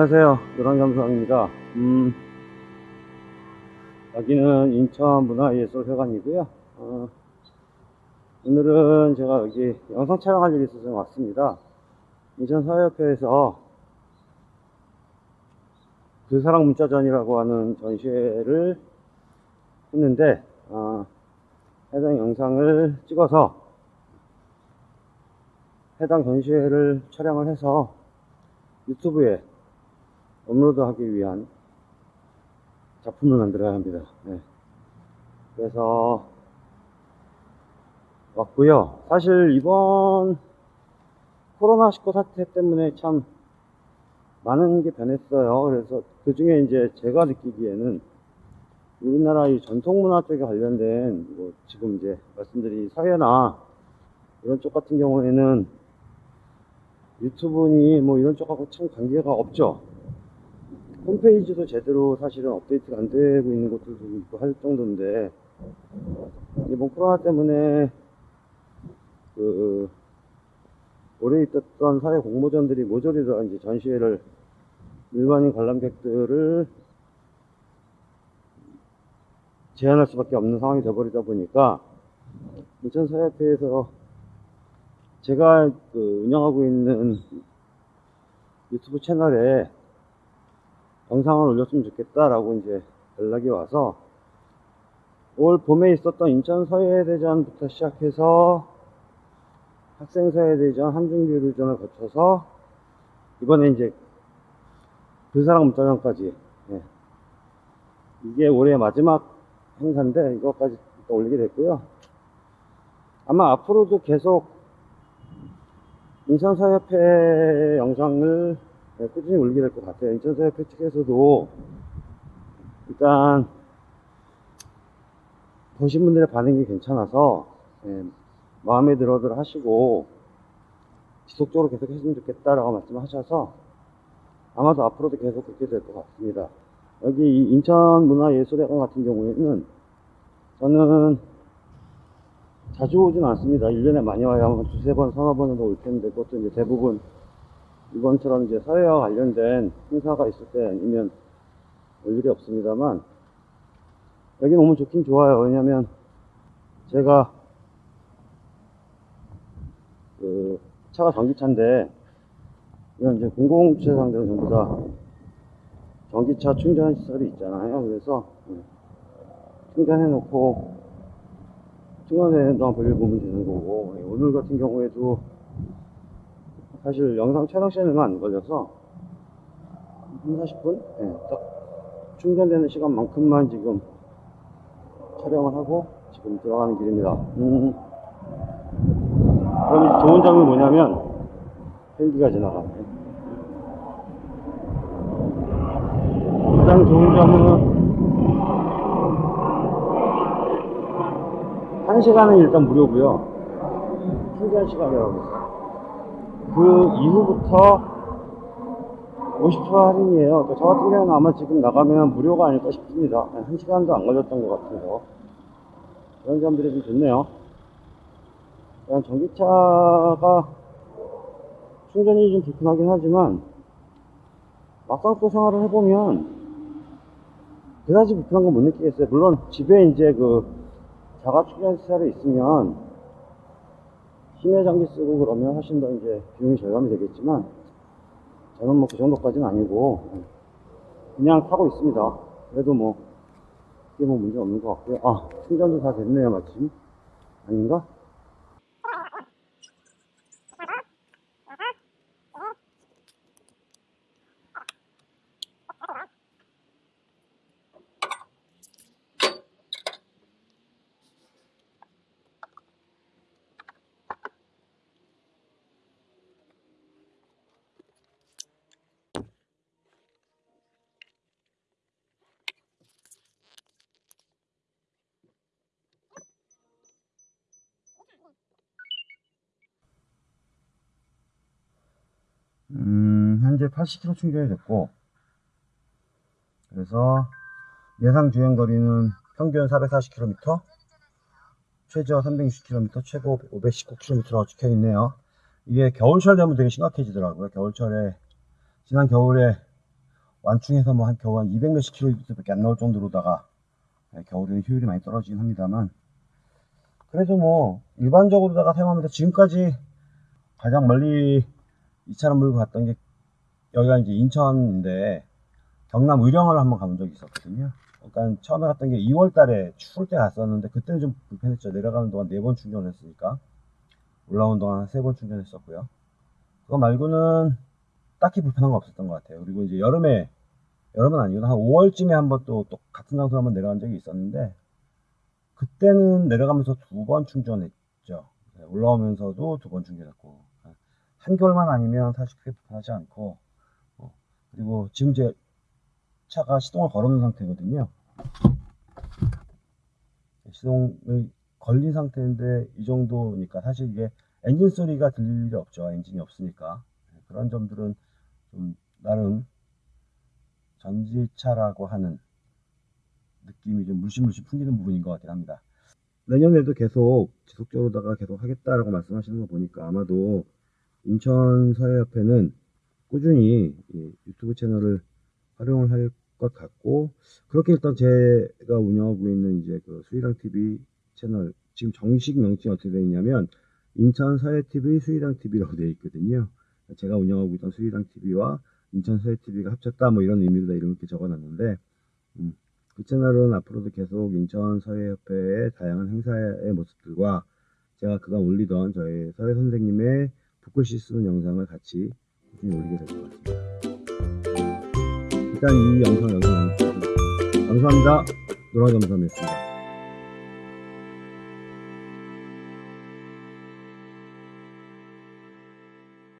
안녕하세요. 노랑겸수입니다. 음, 여기는 인천문화예술회관이고요. 어, 오늘은 제가 여기 영상 촬영할 일이 있어서 왔습니다. 인천사회협회에서 그 사랑 문자전이라고 하는 전시회를 했는데 어, 해당 영상을 찍어서 해당 전시회를 촬영을 해서 유튜브에 업로드하기 위한 작품을 만들어야 합니다. 네. 그래서 왔고요. 사실 이번 코로나19 사태 때문에 참 많은 게 변했어요. 그래서 그 중에 이제 제가 느끼기에는 우리나라 이 전통문화 쪽에 관련된 뭐 지금 이제 말씀드린 사회나 이런 쪽 같은 경우에는 유튜브니 뭐 이런 쪽하고 참 관계가 없죠. 홈페이지도 제대로 사실은 업데이트가 안 되고 있는 곳들도 있고 할 정도인데 이번 코로나 때문에 그 오래 있었던 사회 공모전들이 모조리 다 이제 전시회를 일반인 관람객들을 제한할 수밖에 없는 상황이 되어버리다 보니까 인천사회협회에서 제가 그 운영하고 있는 유튜브 채널에 영상을 올렸으면 좋겠다라고 이제 연락이 와서 올 봄에 있었던 인천서예대전부터 시작해서 학생서예대전, 한중교류전을 거쳐서 이번에 이제 불사랑 문자전까지 예. 이게 올해 마지막 행사인데 이것까지 올리게 됐고요 아마 앞으로도 계속 인천사협회 영상을 네, 꾸준히 올리게 될 것 같아요. 인천사협회 측에서도 일단 보신 분들의 반응이 괜찮아서 예, 마음에 들어들 하시고 지속적으로 계속 했으면 좋겠다라고 말씀하셔서 아마도 앞으로도 계속 그렇게 될 것 같습니다. 여기 인천문화예술회관 같은 경우에는 저는 자주 오진 않습니다. 1년에 많이 와야 한 두세 번, 서너 번은 올 텐데, 그것도 이제 대부분 이번처럼 이제 사회와 관련된 행사가 있을 때 아니면 올 일이 없습니다만, 여기 너무 좋긴 좋아요. 왜냐면 제가 그 차가 전기차인데, 이런 이제 공공주차 상대로 전부 다 전기차 충전 시설이 있잖아요. 그래서 충전해 놓고 시간에 동안 볼일 보면 되는 거고 예, 오늘 같은 경우에도 사실 영상 촬영 시간이 얼마 안 걸려서 한 40분? 예, 딱 충전되는 시간만큼만 지금 촬영을 하고 지금 들어가는 길입니다 음. 그럼 좋은 점이 뭐냐면 헬기가 지나가네 가장 좋은 점은 한 시간은 일단 무료고요 충전 시간이라고 있어요 그 이후부터 50% 할인이에요. 그러니까 저 같은 경우는 아마 지금 나가면 무료가 아닐까 싶습니다. 한 시간도 안 걸렸던 것 같아서. 그런 점들이 좀 좋네요. 그냥 전기차가 충전이 좀 불편하긴 하지만 막상 또 생활을 해보면 그다지 불편한 건 못 느끼겠어요. 물론 집에 이제 그 자가 충전 시설이 있으면 심해 장기 쓰고 그러면 훨씬 더 이제 비용이 절감이 되겠지만 저는 뭐 그 정도까지는 아니고 그냥 타고 있습니다. 그래도 뭐 그게 뭐 문제 없는 것 같고요. 아 충전도 다 됐네요 마침 아닌가? 음, 현재 80km 충전이 됐고, 그래서 예상 주행 거리는 평균 440km, 최저 360km, 최고 519km라고 찍혀 있네요. 이게 겨울철 되면 되게 심각해지더라고요. 겨울철에, 지난 겨울에 완충해서 뭐 한 겨우 한 200 몇십 킬로미터 밖에 안 나올 정도로다가 네, 겨울에는 효율이 많이 떨어지긴 합니다만 그래도 뭐 일반적으로다가 사용하면서 지금까지 가장 멀리 이 차를 몰고 갔던 게 여기가 이제 인천인데 경남 의령을 한번 가본 적이 있었거든요. 그러니까 처음에 갔던 게 2월 달에 추울 때 갔었는데 그때는 좀 불편했죠. 내려가는 동안 4번 충전했으니까. 올라오는 동안 3번 충전했었고요. 그거 말고는 딱히 불편한 거 없었던 것 같아요. 그리고 이제 여름에, 여름은 아니고 한 5월쯤에 한번 또, 또 같은 장소 한번 내려간 적이 있었는데 그때는 내려가면서 두 번 충전했죠. 네, 올라오면서도 두 번 충전했고 한겨울만 아니면 사실 크게 불편하지 않고 어, 그리고 지금 제 차가 시동을 걸어놓은 상태거든요. 시동을 걸린 상태인데 이 정도니까 사실 이게 엔진 소리가 들릴 일이 없죠. 엔진이 없으니까 그런 점들은 좀 나름 전지차라고 하는 느낌이 좀 물씬물씬 풍기는 부분인 것 같긴 합니다. 내년에도 계속 지속적으로다가 계속 하겠다라고 말씀하시는 거 보니까 아마도 인천 서해협회는 꾸준히 이 유튜브 채널을 활용을 할 것 같고 그렇게 일단 제가 운영하고 있는 이제 그 수의랑 TV 채널 지금 정식 명칭이 어떻게 되어 있냐면 인천 서해 TV 수의랑 TV라고 되어 있거든요. 제가 운영하고 있던 수의랑 TV와 인천 서해 TV가 합쳤다 뭐 이런 의미로 다 이렇게 적어놨는데 음, 그 채널은 앞으로도 계속 인천 서해협회의 다양한 행사의 모습들과 제가 그간 올리던 저희 서해 선생님의 붓글씨 쓰는 영상을 같이 꾸준히 올리게 될 것 같습니다. 일단 이 영상 마무리하겠습니다. 감사합니다. 노라겸삼이었습니다.